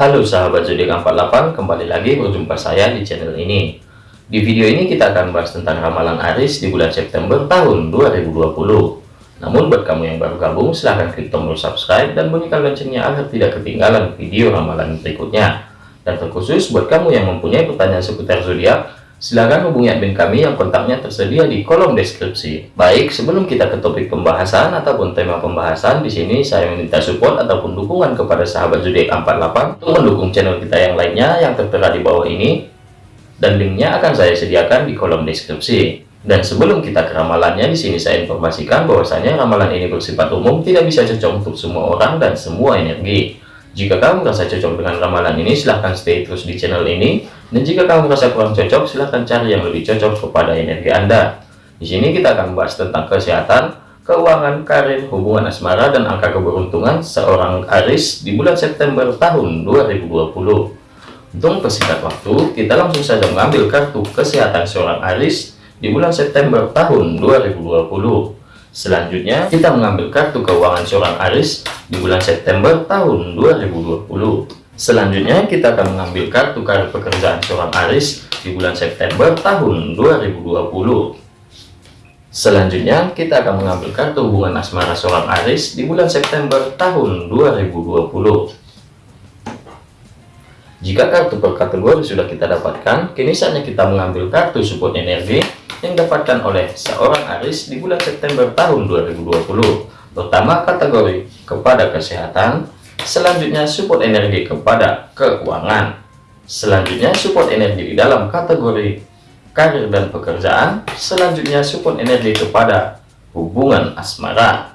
Halo sahabat zodiak 48, kembali lagi berjumpa saya di channel ini. Di video ini kita akan bahas tentang ramalan Aris di bulan September tahun 2020. Namun buat kamu yang baru gabung, silahkan klik tombol subscribe dan bunyikan loncengnya agar tidak ketinggalan video ramalan berikutnya. Dan terkhusus buat kamu yang mempunyai pertanyaan seputar zodiak, Silahkan hubungi admin kami yang kontaknya tersedia di kolom deskripsi. Baik, sebelum kita ke topik pembahasan ataupun tema pembahasan, di sini saya meminta support ataupun dukungan kepada sahabat zodiak 48 untuk mendukung channel kita yang lainnya yang tertera di bawah ini. Dan linknya akan saya sediakan di kolom deskripsi. Dan sebelum kita ke ramalannya, di sini saya informasikan bahwasanya ramalan ini bersifat umum, tidak bisa cocok untuk semua orang dan semua energi. Jika kamu merasa cocok dengan ramalan ini, silahkan stay terus di channel ini. Dan jika kamu merasa kurang cocok, silahkan cari yang lebih cocok kepada energi Anda. Di sini kita akan membahas tentang kesehatan, keuangan, karir, hubungan asmara, dan angka keberuntungan seorang Aris di bulan September tahun 2020. Untuk persingkat waktu, kita langsung saja mengambil kartu kesehatan seorang Aris di bulan September tahun 2020. Selanjutnya, kita mengambil kartu keuangan seorang Aris di bulan September tahun 2020. Selanjutnya, kita akan mengambil kartu kartu pekerjaan seorang Aris di bulan September tahun 2020. Selanjutnya, kita akan mengambil kartu hubungan asmara seorang Aris di bulan September tahun 2020. Jika kartu per kategori sudah kita dapatkan, kini saatnya kita mengambil kartu support energi yang didapatkan oleh seorang Aris di bulan September tahun 2020 pertama kategori kepada kesehatan selanjutnya support energi kepada keuangan. Selanjutnya support energi di dalam kategori karir dan pekerjaan. Selanjutnya support energi kepada hubungan asmara.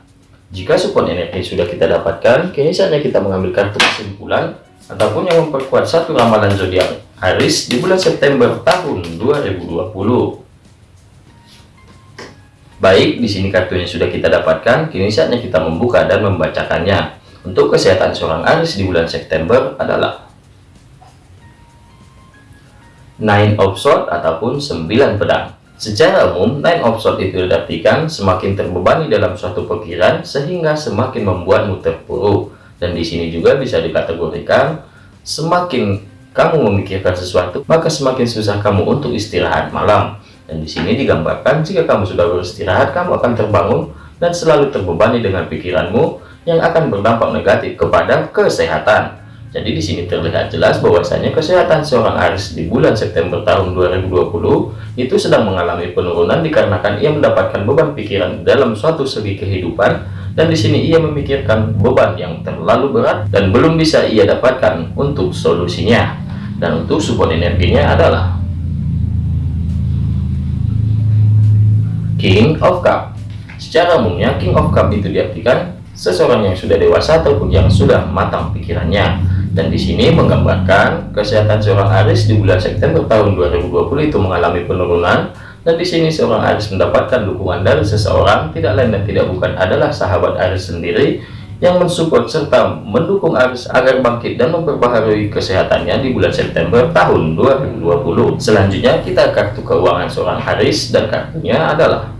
Jika support energi sudah kita dapatkan kini saatnya kita mengambil kartu kesimpulan ataupun yang memperkuat satu ramalan zodiak Aris di bulan September tahun 2020 Baik, di sini kartunya sudah kita dapatkan, kini saatnya kita membuka dan membacakannya. Untuk kesehatan seorang Aris di bulan September adalah Nine of Swords ataupun 9 pedang. Secara umum, Nine of Swords itu diartikan semakin terbebani dalam suatu pikiran sehingga semakin membuatmu terpuruk. Dan di sini juga bisa dikategorikan semakin kamu memikirkan sesuatu, maka semakin susah kamu untuk istirahat malam. Dan di sini digambarkan jika kamu sudah beristirahat, kamu akan terbangun dan selalu terbebani dengan pikiranmu yang akan berdampak negatif kepada kesehatan. Jadi di sini terlihat jelas bahwasanya kesehatan seorang Aris di bulan September tahun 2020 itu sedang mengalami penurunan dikarenakan ia mendapatkan beban pikiran dalam suatu segi kehidupan dan di sini ia memikirkan beban yang terlalu berat dan belum bisa ia dapatkan untuk solusinya. Dan untuk support energinya adalah King of Cup Secara umumnya King of Cup itu diartikan seseorang yang sudah dewasa ataupun yang sudah matang pikirannya. Dan di sini menggambarkan kesehatan seorang Aris di bulan September tahun 2020 itu mengalami penurunan dan di sini seorang Aris mendapatkan dukungan dari seseorang tidak lain dan tidak bukan adalah sahabat Aris sendiri yang mensupport serta mendukung Aris agar bangkit dan memperbaharui kesehatannya di bulan September tahun 2020. Selanjutnya kita kartu keuangan seorang Aris dan kartunya adalah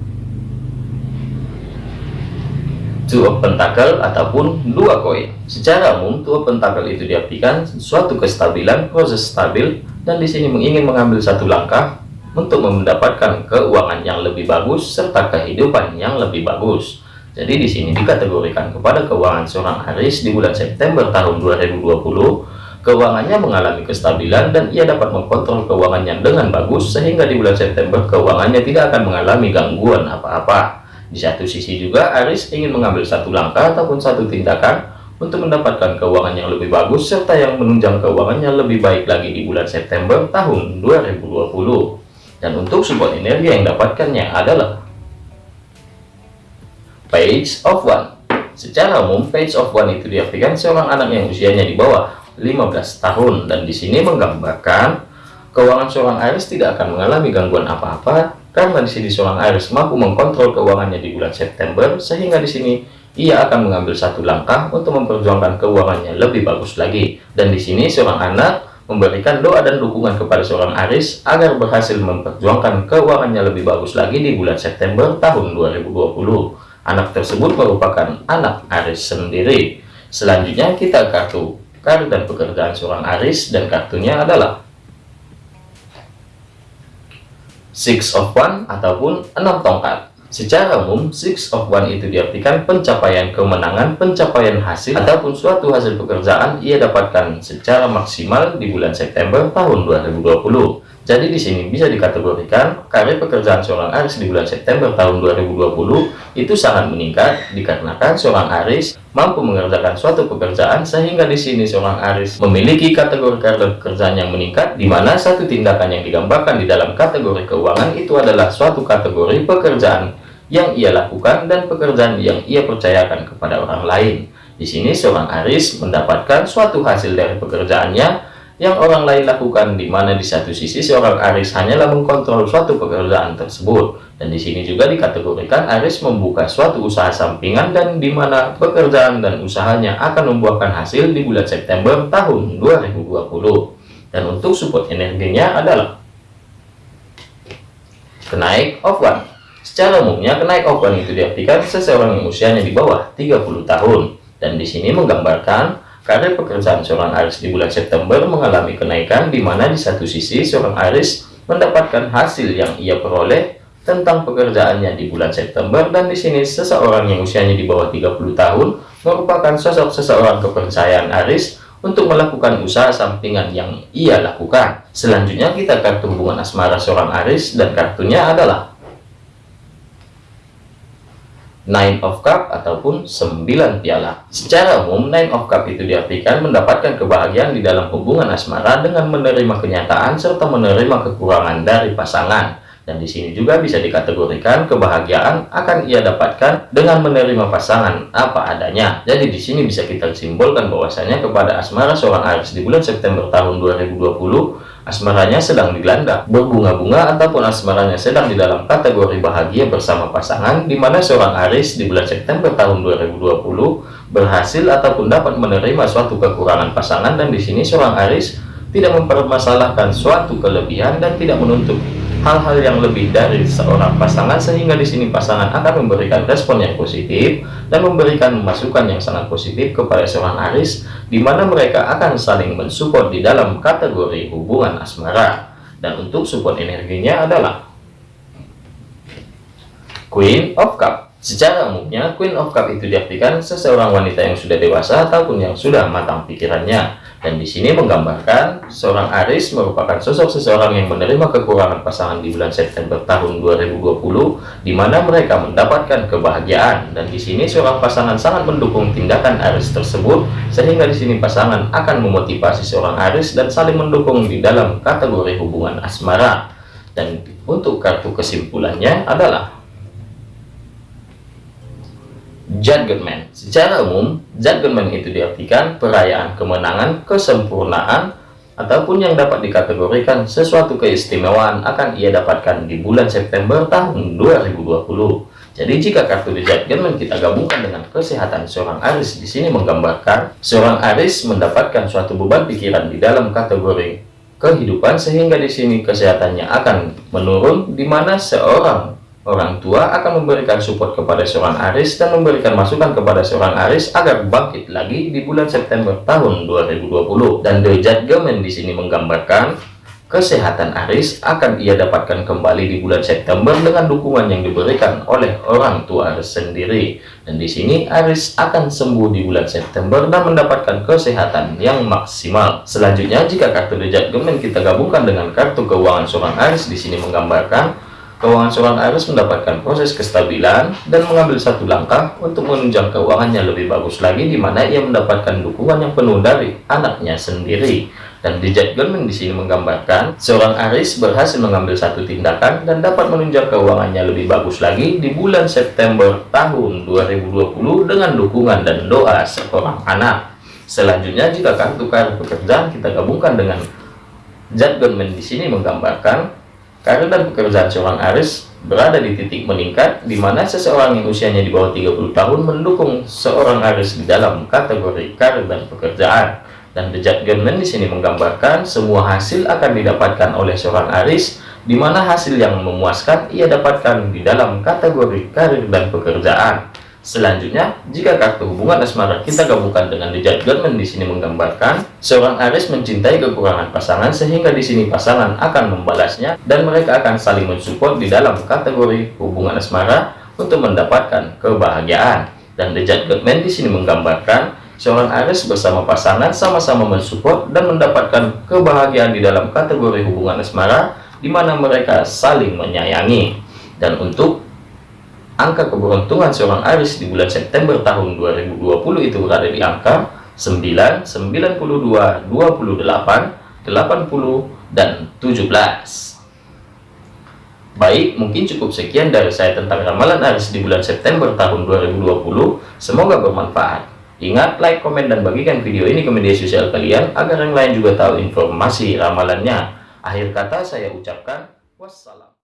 Two of Pentacle ataupun dua koin. Secara umum, Two of Pentacle itu diartikan suatu kestabilan, proses stabil, dan di sini ingin mengambil satu langkah untuk mendapatkan keuangan yang lebih bagus serta kehidupan yang lebih bagus. Jadi di sini dikategorikan kepada keuangan seorang Aris di bulan September tahun 2020, keuangannya mengalami kestabilan dan ia dapat mengkontrol keuangannya dengan bagus sehingga di bulan September keuangannya tidak akan mengalami gangguan apa-apa. Di satu sisi juga Aris ingin mengambil satu langkah ataupun satu tindakan untuk mendapatkan keuangan yang lebih bagus serta yang menunjang keuangannya lebih baik lagi di bulan September tahun 2020. Dan untuk support energi yang dapatkannya adalah page of one secara umum page of one itu diartikan seorang anak yang usianya di bawah 15 tahun dan di sini menggambarkan keuangan seorang Aries tidak akan mengalami gangguan apa-apa karena di sini seorang Aries mampu mengkontrol keuangannya di bulan September sehingga di sini ia akan mengambil satu langkah untuk memperjuangkan keuangannya lebih bagus lagi dan di sini seorang anak memberikan doa dan dukungan kepada seorang Aris agar berhasil memperjuangkan keuangannya lebih bagus lagi di bulan September tahun 2020 Anak tersebut merupakan anak Aris sendiri. Selanjutnya kita kartu karir dan pekerjaan seorang Aris dan kartunya adalah Six of One ataupun enam tongkat. Secara umum, Six of One itu diartikan pencapaian kemenangan, pencapaian hasil, ataupun suatu hasil pekerjaan ia dapatkan secara maksimal di bulan September tahun 2020. Jadi di sini bisa dikategorikan karir pekerjaan seorang Aris di bulan September tahun 2020 itu sangat meningkat dikarenakan seorang Aris mampu mengerjakan suatu pekerjaan sehingga di sini seorang Aris memiliki kategori karir pekerjaan yang meningkat di mana satu tindakan yang digambarkan di dalam kategori keuangan itu adalah suatu kategori pekerjaan yang ia lakukan dan pekerjaan yang ia percayakan kepada orang lain. Di sini seorang Aris mendapatkan suatu hasil dari pekerjaannya yang orang lain lakukan di mana di satu sisi seorang Aris hanyalah mengkontrol suatu pekerjaan tersebut. Dan di sini juga dikategorikan Aris membuka suatu usaha sampingan dan di mana pekerjaan dan usahanya akan membuahkan hasil di bulan September tahun 2020 dan untuk support energinya adalah kenaik of one secara umumnya kenaik of one itu diartikan seseorang yang usianya di bawah 30 tahun. Dan di sini menggambarkan Karir pekerjaan seorang Aris di bulan September mengalami kenaikan di mana di satu sisi seorang Aris mendapatkan hasil yang ia peroleh tentang pekerjaannya di bulan September dan di sini seseorang yang usianya di bawah 30 tahun merupakan sosok seseorang kepercayaan Aris untuk melakukan usaha sampingan yang ia lakukan. Selanjutnya kita kartu hubungan asmara seorang Aris dan kartunya adalah Nine of Cup ataupun 9 piala. Secara umum, Nine of Cup itu diartikan mendapatkan kebahagiaan di dalam hubungan asmara dengan menerima kenyataan serta menerima kekurangan dari pasangan. Dan di sini juga bisa dikategorikan kebahagiaan akan ia dapatkan dengan menerima pasangan apa adanya. Jadi di sini bisa kita simbolkan bahwasanya kepada asmara seorang Aries di bulan September tahun 2020 asmaranya sedang dilanda berbunga-bunga ataupun asmaranya sedang di dalam kategori bahagia bersama pasangan di mana seorang Aris di bulan September tahun 2020 berhasil ataupun dapat menerima suatu kekurangan pasangan dan di sini seorang Aris tidak mempermasalahkan suatu kelebihan dan tidak menuntut hal-hal yang lebih dari seorang pasangan sehingga di sini pasangan akan memberikan respon yang positif dan memberikan masukan yang sangat positif kepada seorang Aris di mana mereka akan saling mensupport di dalam kategori hubungan asmara dan untuk support energinya adalah Queen of Cup Secara umumnya, Queen of Cup itu diartikan seseorang wanita yang sudah dewasa ataupun yang sudah matang pikirannya. Dan di sini menggambarkan seorang Aris merupakan sosok seseorang yang menerima kekurangan pasangan di bulan September tahun 2020, di mana mereka mendapatkan kebahagiaan. Dan di sini seorang pasangan sangat mendukung tindakan Aris tersebut, sehingga di sini pasangan akan memotivasi seorang Aris dan saling mendukung di dalam kategori hubungan asmara. Dan untuk kartu kesimpulannya adalah Judgment. Secara umum, judgment itu diartikan perayaan kemenangan, kesempurnaan, ataupun yang dapat dikategorikan sesuatu keistimewaan akan ia dapatkan di bulan September tahun 2020. Jadi jika kartu The kita gabungkan dengan kesehatan seorang Aris di sini menggambarkan seorang Aris mendapatkan suatu beban pikiran di dalam kategori kehidupan sehingga di sini kesehatannya akan menurun di mana seorang Orang tua akan memberikan support kepada seorang Aris dan memberikan masukan kepada seorang Aris agar bangkit lagi di bulan September tahun 2020. Dan The Judgment di sini menggambarkan kesehatan Aris akan ia dapatkan kembali di bulan September dengan dukungan yang diberikan oleh orang tua Aris sendiri. Dan di sini Aris akan sembuh di bulan September dan mendapatkan kesehatan yang maksimal. Selanjutnya, jika kartu The Judgment kita gabungkan dengan kartu keuangan seorang Aris di sini menggambarkan Keuangan seorang Aries mendapatkan proses kestabilan dan mengambil satu langkah untuk menunjang keuangannya lebih bagus lagi di mana ia mendapatkan dukungan yang penuh dari anaknya sendiri. Dan di Judgment di sini menggambarkan seorang Aries berhasil mengambil satu tindakan dan dapat menunjang keuangannya lebih bagus lagi di bulan September tahun 2020 dengan dukungan dan doa seorang anak. Selanjutnya jika kartu kartu pekerjaan kita gabungkan dengan Judgment di sini menggambarkan Karir dan pekerjaan seorang Aris berada di titik meningkat, di mana seseorang yang usianya di bawah 30 tahun mendukung seorang Aris di dalam kategori karir dan pekerjaan. Dan The Judgment di sini menggambarkan semua hasil akan didapatkan oleh seorang Aris, di mana hasil yang memuaskan ia dapatkan di dalam kategori karir dan pekerjaan. Selanjutnya, jika kartu hubungan asmara kita gabungkan dengan The Judgment di sini menggambarkan seorang Aries mencintai kekurangan pasangan sehingga di sini pasangan akan membalasnya dan mereka akan saling mensupport di dalam kategori hubungan asmara untuk mendapatkan kebahagiaan. Dan The Judgment di sini menggambarkan seorang Aries bersama pasangan sama-sama mensupport dan mendapatkan kebahagiaan di dalam kategori hubungan asmara di mana mereka saling menyayangi. Dan untuk angka keberuntungan seorang Aris di bulan September tahun 2020 itu berada di angka 9, 92, 28, 80, dan 17. Baik, mungkin cukup sekian dari saya tentang ramalan Aris di bulan September tahun 2020. Semoga bermanfaat. Ingat, like, komen, dan bagikan video ini ke media sosial kalian agar yang lain juga tahu informasi ramalannya. Akhir kata saya ucapkan wassalam.